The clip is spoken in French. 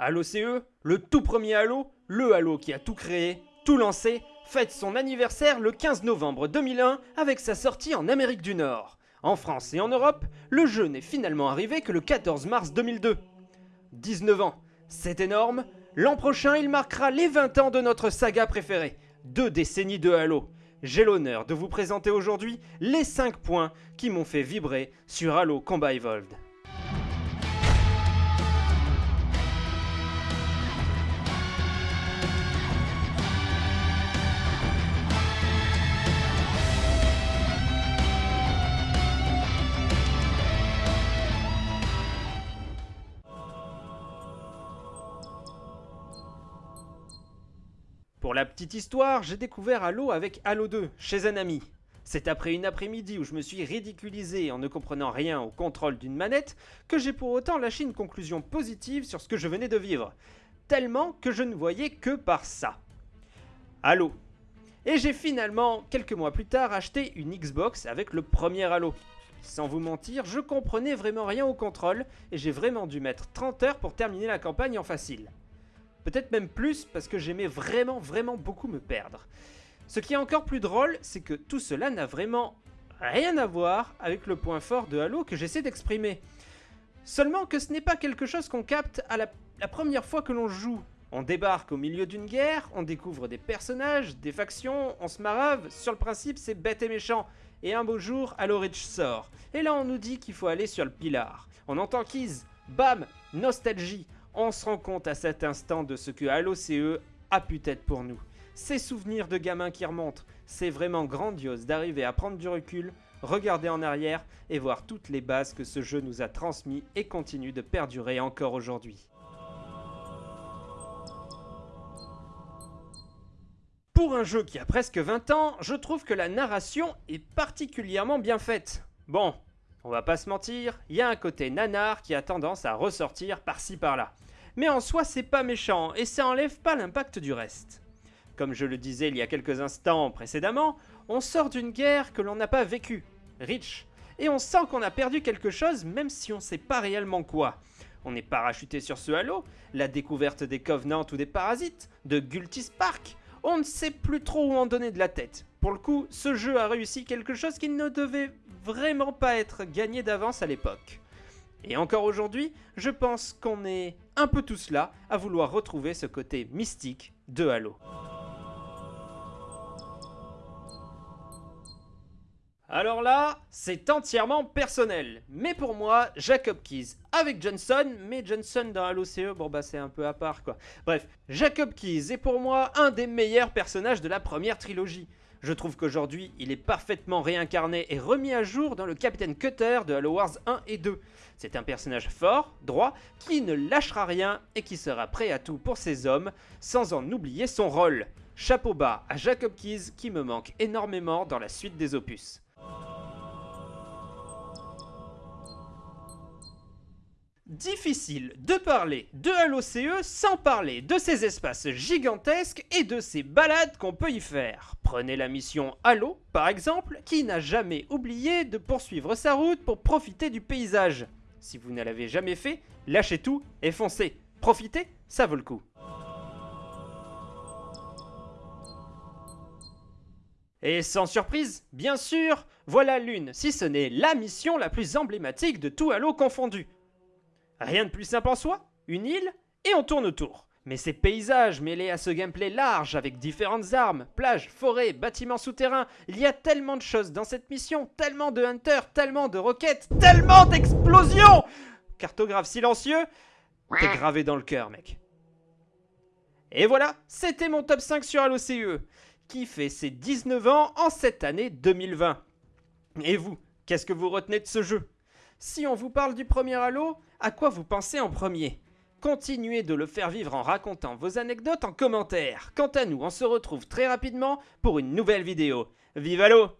Halo CE, le tout premier Halo, le Halo qui a tout créé, tout lancé, fête son anniversaire le 15 novembre 2001 avec sa sortie en Amérique du Nord. En France et en Europe, le jeu n'est finalement arrivé que le 14 mars 2002. 19 ans, c'est énorme. L'an prochain, il marquera les 20 ans de notre saga préférée. Deux décennies de Halo. J'ai l'honneur de vous présenter aujourd'hui les 5 points qui m'ont fait vibrer sur Halo Combat Evolved. Pour la petite histoire, j'ai découvert Halo avec Halo 2, chez un ami. C'est après une après-midi où je me suis ridiculisé en ne comprenant rien au contrôle d'une manette que j'ai pour autant lâché une conclusion positive sur ce que je venais de vivre. Tellement que je ne voyais que par ça. Halo. Et j'ai finalement, quelques mois plus tard, acheté une Xbox avec le premier Halo. Sans vous mentir, je comprenais vraiment rien au contrôle et j'ai vraiment dû mettre 30 heures pour terminer la campagne en facile. Peut-être même plus parce que j'aimais vraiment vraiment beaucoup me perdre. Ce qui est encore plus drôle, c'est que tout cela n'a vraiment rien à voir avec le point fort de Halo que j'essaie d'exprimer. Seulement que ce n'est pas quelque chose qu'on capte à la, première fois que l'on joue. On débarque au milieu d'une guerre, on découvre des personnages, des factions, on se marave, sur le principe c'est bête et méchant. Et un beau jour, Halo Reach sort. Et là on nous dit qu'il faut aller sur le pilar. On entend Keys, bam, nostalgie on se rend compte à cet instant de ce que Halo CE a pu être pour nous. Ces souvenirs de gamins qui remontent, c'est vraiment grandiose d'arriver à prendre du recul, regarder en arrière et voir toutes les bases que ce jeu nous a transmis et continue de perdurer encore aujourd'hui. Pour un jeu qui a presque 20 ans, je trouve que la narration est particulièrement bien faite. Bon, on va pas se mentir, il y a un côté nanar qui a tendance à ressortir par-ci par-là mais en soi c'est pas méchant et ça enlève pas l'impact du reste. Comme je le disais il y a quelques instants précédemment, on sort d'une guerre que l'on n'a pas vécue, Rich, et on sent qu'on a perdu quelque chose même si on sait pas réellement quoi. On est parachuté sur ce halo, la découverte des Covenants ou des Parasites, de Gultis Park, on ne sait plus trop où en donner de la tête. Pour le coup, ce jeu a réussi quelque chose qui ne devait vraiment pas être gagné d'avance à l'époque. Et encore aujourd'hui, je pense qu'on est un peu tous là à vouloir retrouver ce côté mystique de Halo. Alors là, c'est entièrement personnel. Mais pour moi, Jacob Keys avec Johnson, mais Johnson dans Halo CE, bon bah c'est un peu à part quoi. Bref, Jacob Keys est pour moi un des meilleurs personnages de la première trilogie. Je trouve qu'aujourd'hui, il est parfaitement réincarné et remis à jour dans le Capitaine Cutter de Halo Wars 1 et 2. C'est un personnage fort, droit, qui ne lâchera rien et qui sera prêt à tout pour ses hommes, sans en oublier son rôle. Chapeau bas à Jacob Keys qui me manque énormément dans la suite des opus. Difficile de parler de Halo CE sans parler de ces espaces gigantesques et de ces balades qu'on peut y faire. Prenez la mission Halo, par exemple, qui n'a jamais oublié de poursuivre sa route pour profiter du paysage. Si vous ne l'avez jamais fait, lâchez tout et foncez. Profitez, ça vaut le coup. Et sans surprise, bien sûr, voilà l'une, si ce n'est la mission la plus emblématique de tout Halo confondu. Rien de plus simple en soi, une île, et on tourne autour. Mais ces paysages mêlés à ce gameplay large avec différentes armes, plages, forêts, bâtiments souterrains, il y a tellement de choses dans cette mission, tellement de hunters, tellement de roquettes, tellement d'explosions Cartographe silencieux, t'es gravé dans le cœur mec. Et voilà, c'était mon top 5 sur Halo CE, qui fait ses 19 ans en cette année 2020. Et vous, qu'est-ce que vous retenez de ce jeu? Si on vous parle du premier Halo, à quoi vous pensez en premier? Continuez de le faire vivre en racontant vos anecdotes en commentaire. Quant à nous, on se retrouve très rapidement pour une nouvelle vidéo. Vive Halo